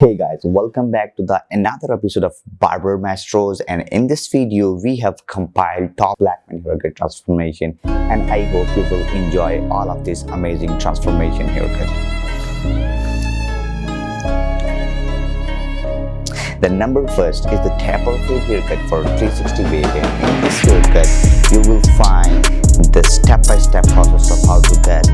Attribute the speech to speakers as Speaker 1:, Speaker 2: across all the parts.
Speaker 1: Hey guys, welcome back to the another episode of Barber Masters and in this video we have compiled top black man haircut transformation. And I hope you will enjoy all of this amazing transformation haircut. The number first is the taper fade haircut for 360 wave and in this haircut you will find the step-by-step -step process of how to get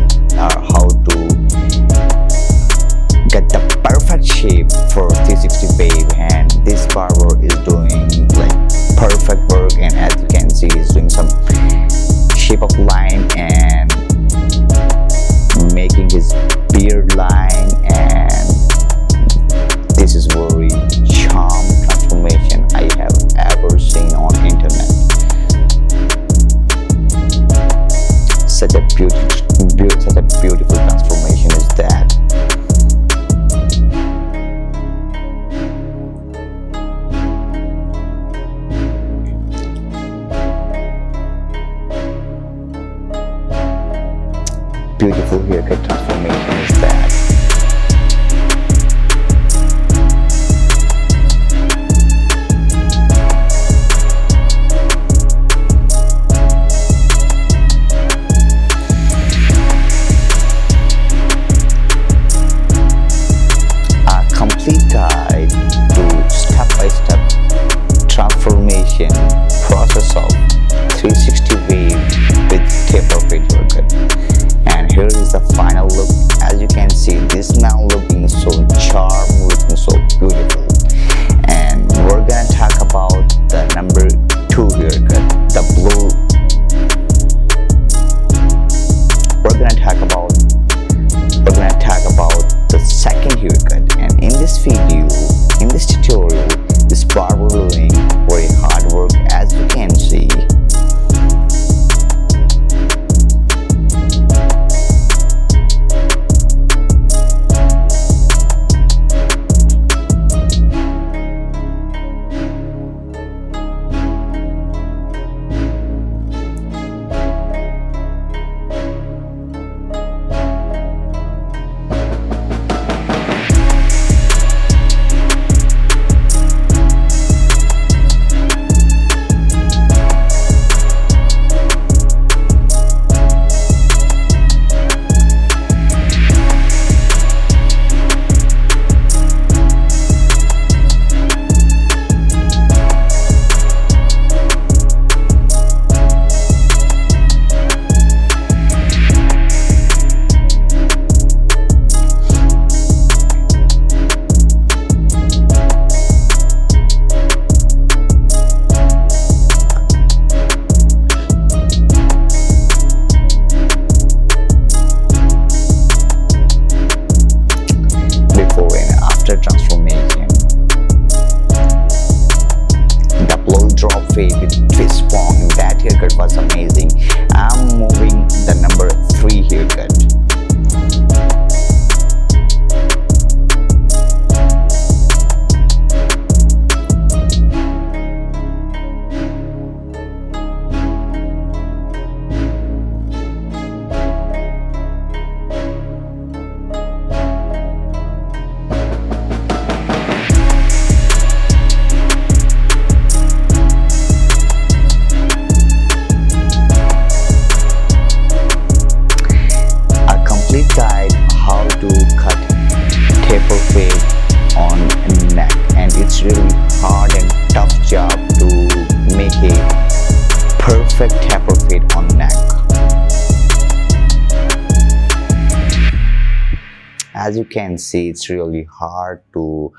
Speaker 1: As you can see, it's really hard to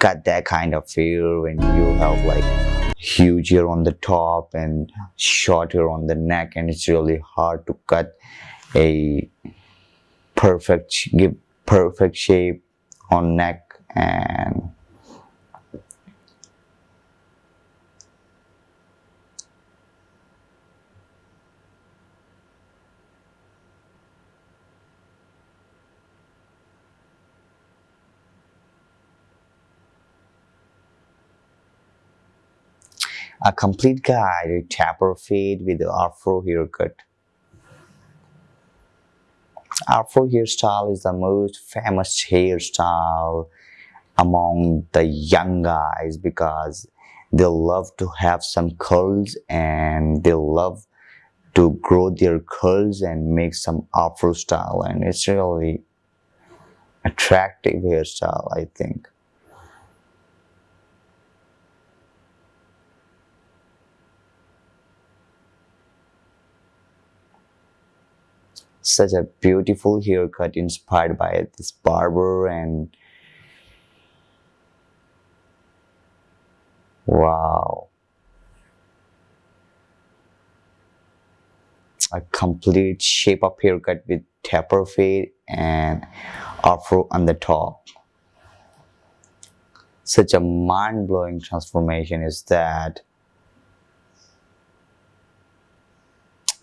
Speaker 1: cut that kind of hair when you have like huge hair on the top and short hair on the neck and it's really hard to cut a perfect give perfect shape on neck and a complete guide with taper fade with the afro haircut. Afro hairstyle is the most famous hairstyle among the young guys because they love to have some curls and they love to grow their curls and make some afro style and it's really attractive hairstyle I think such a beautiful haircut inspired by this barber and wow. A complete shape up haircut with taper fade and afro on the top. Such a mind-blowing transformation is that.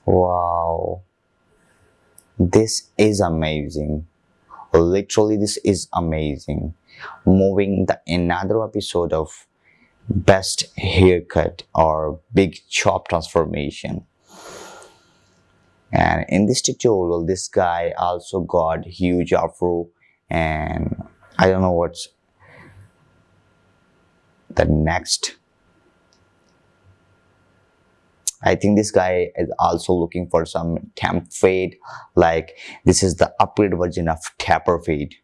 Speaker 1: Wow this is amazing. Literally this is amazing. Moving the another episode of best haircut or big chop transformation. And in this tutorial this guy also got huge afro and i don't know what's the next I think this guy is also looking for some temp fade like this is the upgrade version of taper fade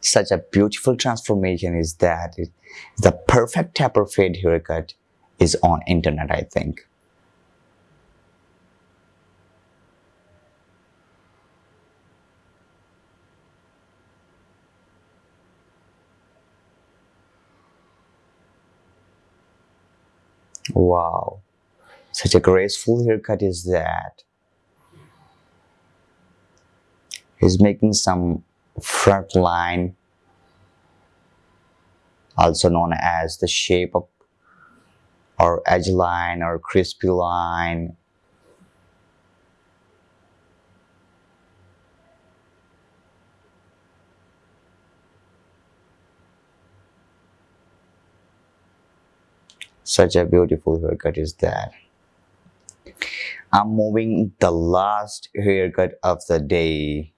Speaker 1: such a beautiful transformation is that it, the perfect taper fade haircut is on internet I think. Wow, such a graceful haircut is that. He's making some front line also known as the shape up or edge line or crispy line. Such a beautiful haircut is that. I'm moving the last haircut of the day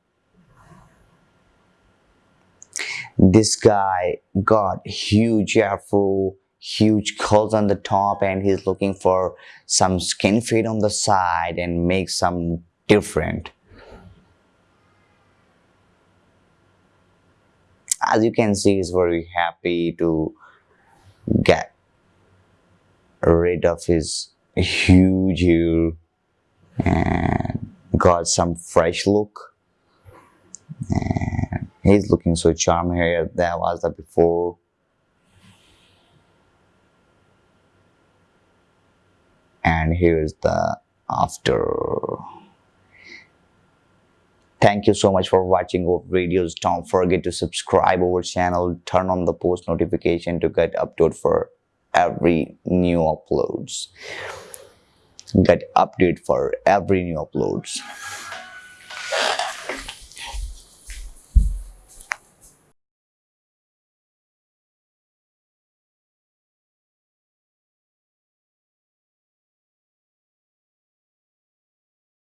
Speaker 1: this guy got huge afro huge curls on the top and he's looking for some skin fade on the side and make some different. As you can see he's very happy to get rid of his huge hair and got some fresh look. and He's looking so charming here. There was the before. And here's the after. Thank you so much for watching our videos. Don't forget to subscribe our channel. Turn on the post notification to get update for every new uploads. Get update for every new uploads.